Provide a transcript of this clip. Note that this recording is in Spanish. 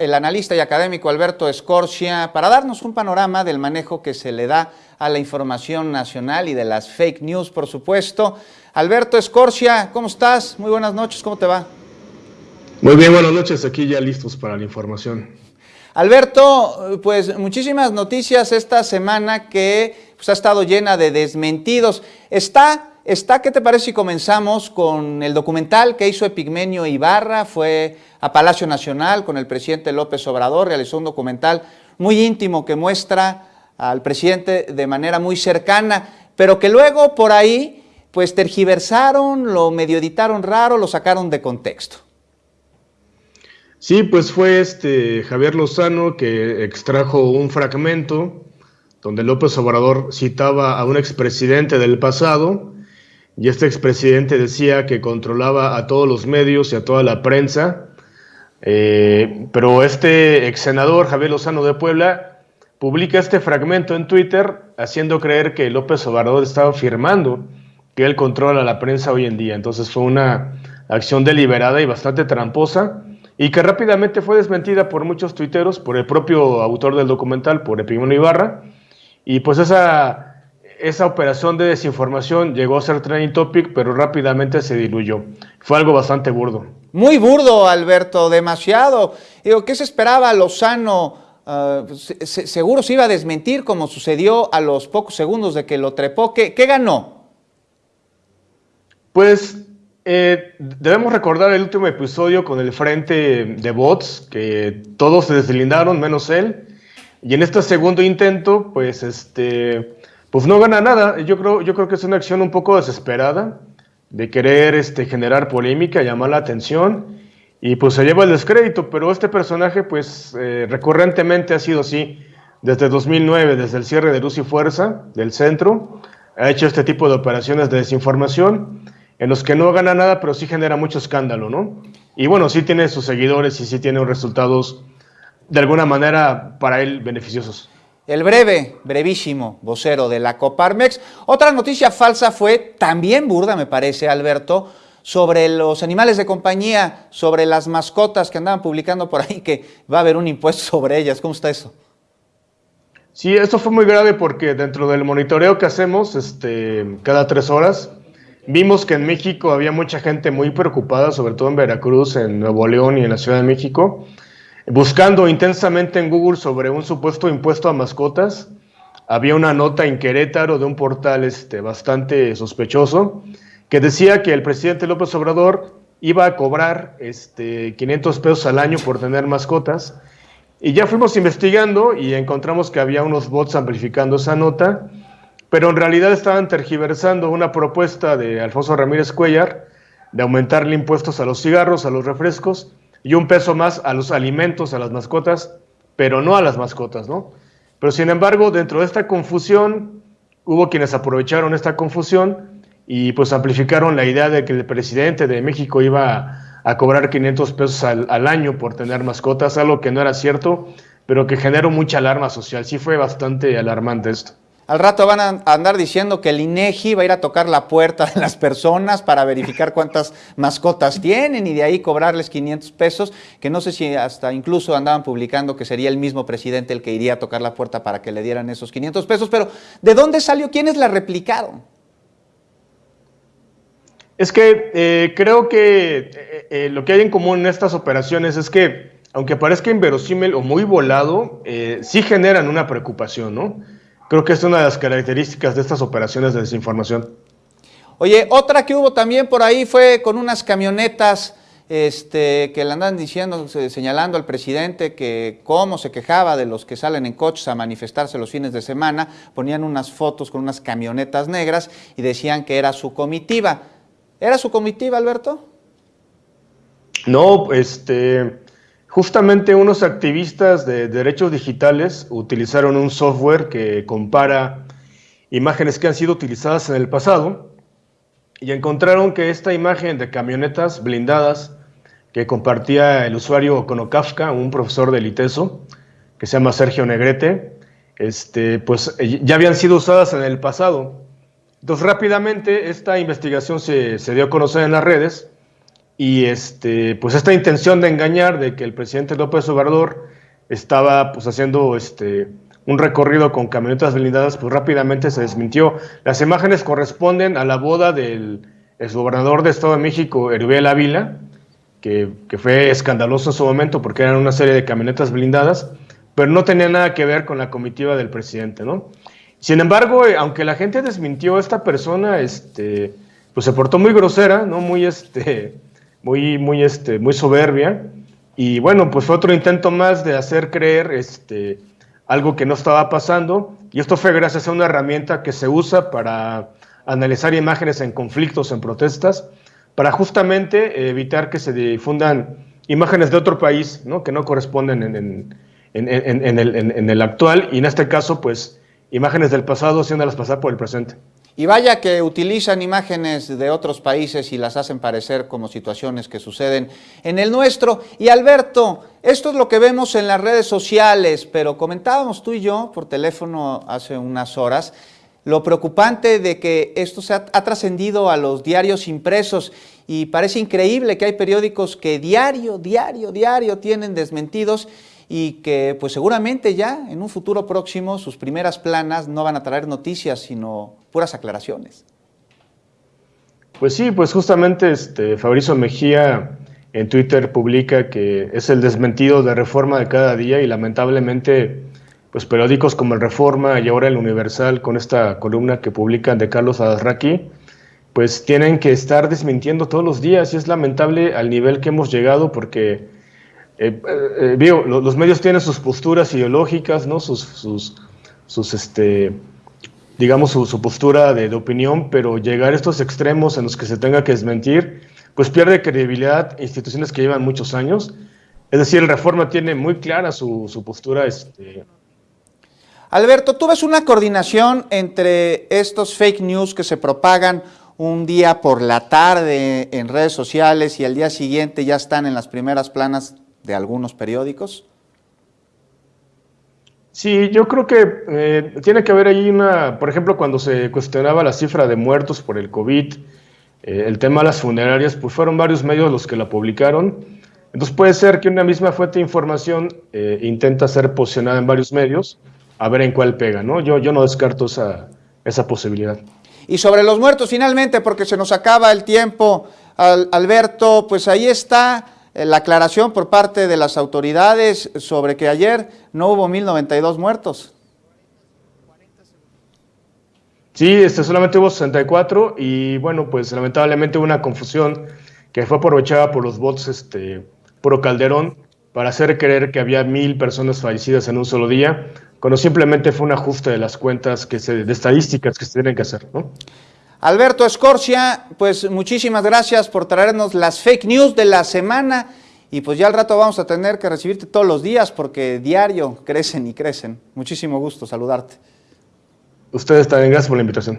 el analista y académico Alberto Escorcia para darnos un panorama del manejo que se le da a la información nacional y de las fake news, por supuesto. Alberto Escorcia, ¿cómo estás? Muy buenas noches, ¿cómo te va? Muy bien, buenas noches, aquí ya listos para la información. Alberto, pues muchísimas noticias esta semana que pues, ha estado llena de desmentidos. Está Está, ¿qué te parece si comenzamos con el documental que hizo Epigmenio Ibarra? Fue a Palacio Nacional con el presidente López Obrador, realizó un documental muy íntimo que muestra al presidente de manera muy cercana, pero que luego por ahí pues tergiversaron, lo medio editaron raro, lo sacaron de contexto. Sí, pues fue este Javier Lozano que extrajo un fragmento donde López Obrador citaba a un expresidente del pasado y este expresidente decía que controlaba a todos los medios y a toda la prensa, eh, pero este ex senador Javier Lozano de Puebla publica este fragmento en Twitter haciendo creer que López Obrador estaba afirmando que él controla la prensa hoy en día. Entonces fue una acción deliberada y bastante tramposa y que rápidamente fue desmentida por muchos tuiteros, por el propio autor del documental, por Epigmenio Ibarra, y pues esa esa operación de desinformación llegó a ser trending topic, pero rápidamente se diluyó. Fue algo bastante burdo. Muy burdo, Alberto, demasiado. Digo, ¿qué se esperaba Lozano? Uh, seguro se iba a desmentir como sucedió a los pocos segundos de que lo trepó. ¿Qué, ganó? Pues eh, debemos recordar el último episodio con el frente de bots, que todos se deslindaron menos él. Y en este segundo intento, pues este pues no gana nada. Yo creo, yo creo que es una acción un poco desesperada de querer este, generar polémica, llamar la atención y pues se lleva el descrédito, pero este personaje pues eh, recurrentemente ha sido así desde 2009, desde el cierre de Luz y Fuerza del centro, ha hecho este tipo de operaciones de desinformación en los que no gana nada, pero sí genera mucho escándalo, ¿no? Y bueno, sí tiene sus seguidores y sí tiene resultados de alguna manera para él beneficiosos el breve, brevísimo vocero de la Coparmex. Otra noticia falsa fue, también burda me parece, Alberto, sobre los animales de compañía, sobre las mascotas que andaban publicando por ahí, que va a haber un impuesto sobre ellas. ¿Cómo está eso? Sí, esto fue muy grave porque dentro del monitoreo que hacemos este, cada tres horas, vimos que en México había mucha gente muy preocupada, sobre todo en Veracruz, en Nuevo León y en la Ciudad de México, Buscando intensamente en Google sobre un supuesto impuesto a mascotas, había una nota en Querétaro de un portal este, bastante sospechoso que decía que el presidente López Obrador iba a cobrar este, 500 pesos al año por tener mascotas. Y ya fuimos investigando y encontramos que había unos bots amplificando esa nota, pero en realidad estaban tergiversando una propuesta de Alfonso Ramírez Cuellar de aumentarle impuestos a los cigarros, a los refrescos y un peso más a los alimentos, a las mascotas, pero no a las mascotas, ¿no? Pero sin embargo, dentro de esta confusión, hubo quienes aprovecharon esta confusión y pues amplificaron la idea de que el presidente de México iba a, cobrar 500 pesos al, al, año por tener mascotas, algo que no era cierto, pero que generó mucha alarma social. Sí fue bastante alarmante esto. Al rato van a andar diciendo que el INEGI va a ir a tocar la puerta de las personas para verificar cuántas mascotas tienen y de ahí cobrarles 500 pesos, que no sé si hasta incluso andaban publicando que sería el mismo presidente el que iría a tocar la puerta para que le dieran esos 500 pesos, pero ¿de dónde salió? ¿Quiénes la replicaron? Es que eh, creo que eh, eh, lo que hay en común en estas operaciones es que, aunque parezca inverosímil o muy volado, sí generan una preocupación, ¿no? Creo que es una de las características de estas operaciones de desinformación. Oye, otra que hubo también por ahí fue con unas camionetas este, que le andan diciendo, señalando al presidente que cómo se quejaba de los que salen en coches a manifestarse los fines de semana, ponían unas fotos con unas camionetas negras y decían que era su comitiva. ¿Era su comitiva, Alberto? No, este, Justamente unos activistas de derechos digitales utilizaron un software que compara imágenes que han sido utilizadas en el pasado y encontraron que esta imagen de camionetas blindadas que compartía el usuario Konokafka, un profesor del ITESO, que se llama Sergio Negrete, este, pues ya habían sido usadas en el pasado. Entonces rápidamente esta investigación se dio a conocer en las redes y este, pues esta intención de engañar de que el presidente López Obrador estaba pues haciendo este, un recorrido con camionetas blindadas, pues rápidamente se desmintió. Las imágenes corresponden a la boda del gobernador de Estado de México, Hervé Ávila, que, que, fue escandaloso en su momento porque eran una serie de camionetas blindadas, pero no tenía nada que ver con la comitiva del presidente, ¿no? Sin embargo, eh, aunque la gente desmintió a esta persona, este, pues se portó muy grosera, ¿no? Muy, este, muy, muy, este, muy soberbia. Y bueno, pues fue otro intento más de hacer creer este, algo que no estaba pasando. Y esto fue gracias a una herramienta que se usa para analizar imágenes en conflictos, en protestas, para justamente evitar que se difundan imágenes de otro país, ¿no? que no corresponden en, en, en, el, en el actual. Y en este caso, pues imágenes del pasado haciéndolas pasar por el presente. Y vaya que utilizan imágenes de otros países y las hacen parecer como situaciones que suceden en el nuestro. Y Alberto, esto es lo que vemos en las redes sociales, pero comentábamos tú y yo por teléfono hace unas horas lo preocupante de que esto se ha, ha trascendido a los diarios impresos y parece increíble que hay periódicos que diario, diario, diario tienen desmentidos y que pues seguramente ya en un futuro próximo sus primeras planas no van a traer noticias, sino puras aclaraciones. Pues sí, pues justamente este Fabricio Mejía en Twitter publica que es el desmentido de Reforma de cada día y lamentablemente pues periódicos como el Reforma y ahora el Universal con esta columna que publican de Carlos Adarraqui pues tienen que estar desmintiendo todos los días y es lamentable al nivel que hemos llegado porque eh, eh, los medios tienen sus posturas ideológicas, ¿no? sus, sus, sus este, digamos, su, postura de, opinión, pero llegar a estos extremos en los que se tenga que desmentir, pues pierde credibilidad instituciones que llevan muchos años. Es decir, el Reforma tiene muy clara su, su postura. Este... Alberto, ¿tú ves una coordinación entre estos fake news que se propagan un día por la tarde en redes sociales y al día siguiente ya están en las primeras planas de algunos periódicos? Sí, yo creo que eh, tiene que haber ahí una, por ejemplo, cuando se cuestionaba la cifra de muertos por el COVID, eh, el tema de las funerarias, pues fueron varios medios los que la publicaron. Entonces puede ser que una misma fuente de información eh, intenta ser posicionada en varios medios, a ver en cuál pega, ¿no? Yo, yo no descarto esa, esa posibilidad. Y sobre los muertos, finalmente, porque se nos acaba el tiempo, Alberto, pues ahí está la aclaración por parte de las autoridades sobre que ayer no hubo 1092 muertos. Sí, este, solamente hubo 64 y bueno, pues lamentablemente hubo una confusión que fue aprovechada por los bots este, Pro Calderón para hacer creer que había mil personas fallecidas en un solo día, cuando simplemente fue un ajuste de las cuentas que se, de estadísticas que se tienen que hacer. ¿no? Alberto Escorcia, pues muchísimas gracias por traernos las fake news de la semana y pues ya al rato vamos a tener que recibirte todos los días porque diario crecen y crecen. Muchísimo gusto saludarte. Ustedes también, gracias por la invitación.